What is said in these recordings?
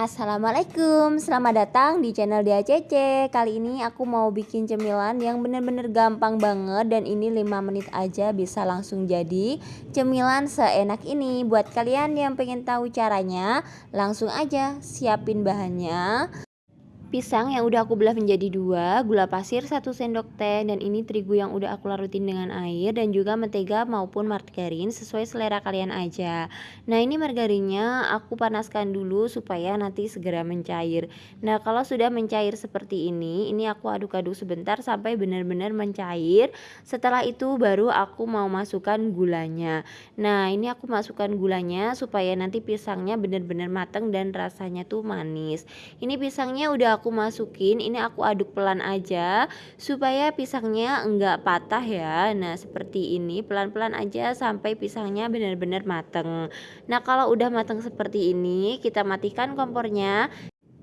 Assalamualaikum, selamat datang di channel DACC Kali ini aku mau bikin cemilan yang bener-bener gampang banget Dan ini 5 menit aja bisa langsung jadi cemilan seenak ini. Buat kalian yang pengen tahu caranya Langsung aja siapin bahannya Pisang yang udah aku belah menjadi dua, gula pasir 1 sendok teh, dan ini terigu yang udah aku larutin dengan air, dan juga mentega maupun margarin sesuai selera kalian aja. Nah ini margarinnya aku panaskan dulu supaya nanti segera mencair. Nah kalau sudah mencair seperti ini, ini aku aduk-aduk sebentar sampai benar-benar mencair. Setelah itu baru aku mau masukkan gulanya. Nah ini aku masukkan gulanya supaya nanti pisangnya benar-benar matang dan rasanya tuh manis. Ini pisangnya udah aku masukin ini aku aduk pelan aja supaya pisangnya enggak patah ya. Nah seperti ini pelan-pelan aja sampai pisangnya benar-benar mateng. Nah kalau udah mateng seperti ini kita matikan kompornya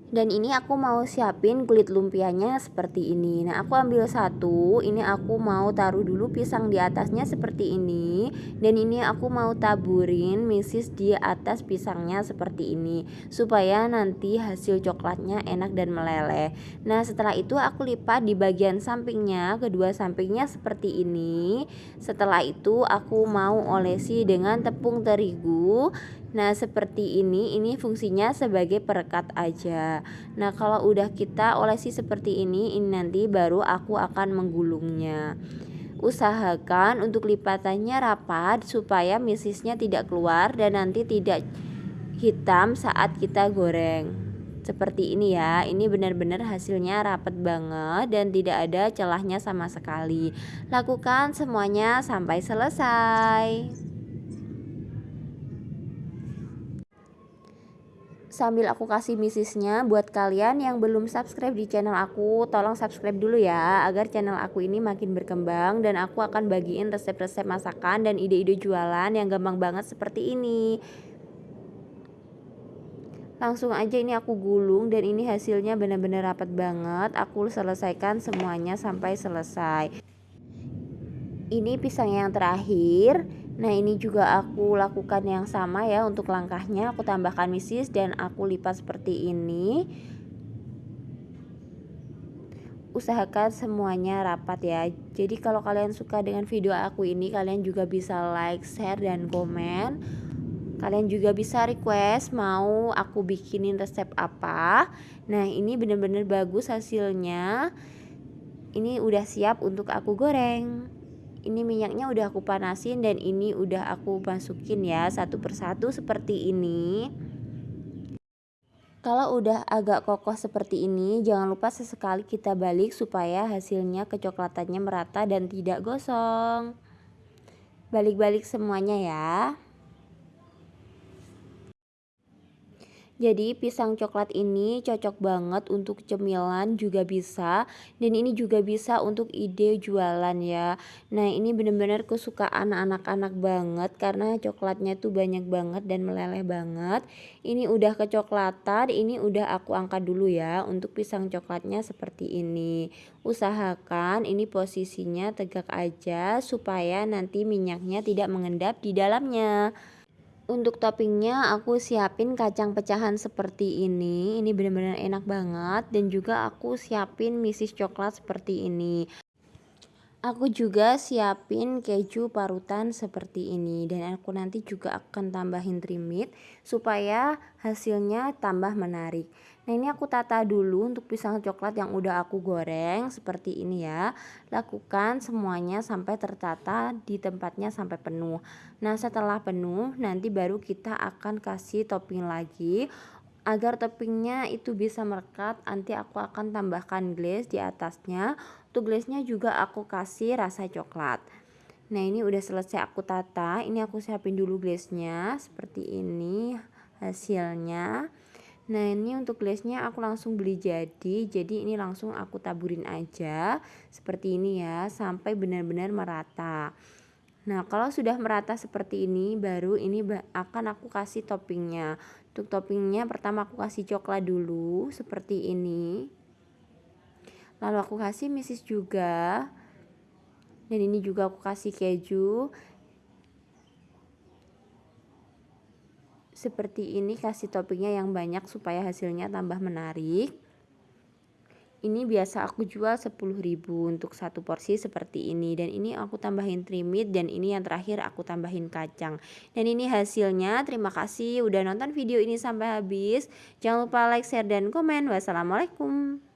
dan ini aku mau siapin kulit lumpianya seperti ini. Nah aku ambil satu ini aku mau taruh dulu pisang di atasnya seperti ini. Dan ini aku mau taburin misis di atas pisangnya seperti ini supaya nanti hasil coklatnya enak dan meleleh. Nah setelah itu aku lipat di bagian sampingnya kedua sampingnya seperti ini. Setelah itu aku mau olesi dengan tepung terigu Nah, seperti ini, ini fungsinya sebagai perekat aja. Nah, kalau udah kita olesi seperti ini, ini nanti baru aku akan menggulungnya. Usahakan untuk lipatannya rapat supaya misisnya tidak keluar dan nanti tidak hitam saat kita goreng. Seperti ini ya, ini benar-benar hasilnya rapat banget dan tidak ada celahnya sama sekali. Lakukan semuanya sampai selesai. Sambil aku kasih misisnya buat kalian yang belum subscribe di channel aku tolong subscribe dulu ya agar channel aku ini makin berkembang dan aku akan bagiin resep-resep masakan dan ide-ide jualan yang gampang banget seperti ini. Langsung aja ini aku gulung dan ini hasilnya benar-benar rapat banget. Aku selesaikan semuanya sampai selesai. Ini pisang yang terakhir Nah ini juga aku lakukan yang sama ya untuk langkahnya. Aku tambahkan misis dan aku lipat seperti ini. Usahakan semuanya rapat ya. Jadi kalau kalian suka dengan video aku ini kalian juga bisa like, share, dan komen. Kalian juga bisa request mau aku bikinin resep apa. Nah ini bener-bener bagus hasilnya. Ini udah siap untuk aku goreng ini minyaknya udah aku panasin dan ini udah aku masukin ya satu persatu seperti ini. Kalau udah agak kokoh seperti ini jangan lupa sesekali kita balik supaya hasilnya kecoklatannya merata dan tidak gosong. Balik-balik semuanya ya Jadi pisang coklat ini cocok banget untuk cemilan juga bisa dan ini juga bisa untuk ide jualan ya. Nah, ini benar-benar kesukaan anak-anak banget karena coklatnya tuh banyak banget dan meleleh banget. Ini udah kecoklatan, ini udah aku angkat dulu ya untuk pisang coklatnya seperti ini. Usahakan ini posisinya tegak aja supaya nanti minyaknya tidak mengendap di dalamnya untuk toppingnya aku siapin kacang pecahan seperti ini. Ini benar-benar enak banget. Dan juga aku siapin misis coklat seperti ini aku juga siapin keju parutan seperti ini dan aku nanti juga akan tambahin trimit supaya hasilnya tambah menarik Nah ini aku tata dulu untuk pisang coklat yang udah aku goreng seperti ini ya. Lakukan semuanya sampai tertata di tempatnya sampai penuh. Nah setelah penuh nanti baru kita akan kasih topping lagi. Agar toppingnya itu bisa merekat nanti aku akan tambahkan glaze di atasnya. Untuk glaze-nya juga aku kasih rasa coklat. Nah ini udah selesai aku tata. Ini aku siapin dulu glaze-nya seperti ini hasilnya. Nah ini untuk glaze-nya aku langsung beli jadi Jadi ini langsung aku taburin aja Seperti ini ya Sampai benar-benar merata Nah kalau sudah merata seperti ini Baru ini akan aku kasih toppingnya. Untuk toppingnya pertama aku kasih coklat dulu Seperti ini. Lalu aku kasih misis juga. Dan ini juga aku kasih keju. Seperti ini kasih toppingnya yang banyak supaya hasilnya tambah menarik ini biasa aku jual 10.000 untuk satu porsi seperti ini. Dan ini aku tambahin trimit dan ini yang terakhir aku tambahin kacang. Dan ini hasilnya terima kasih udah nonton video ini sampai habis. Jangan lupa like share dan komen. Wassalamualaikum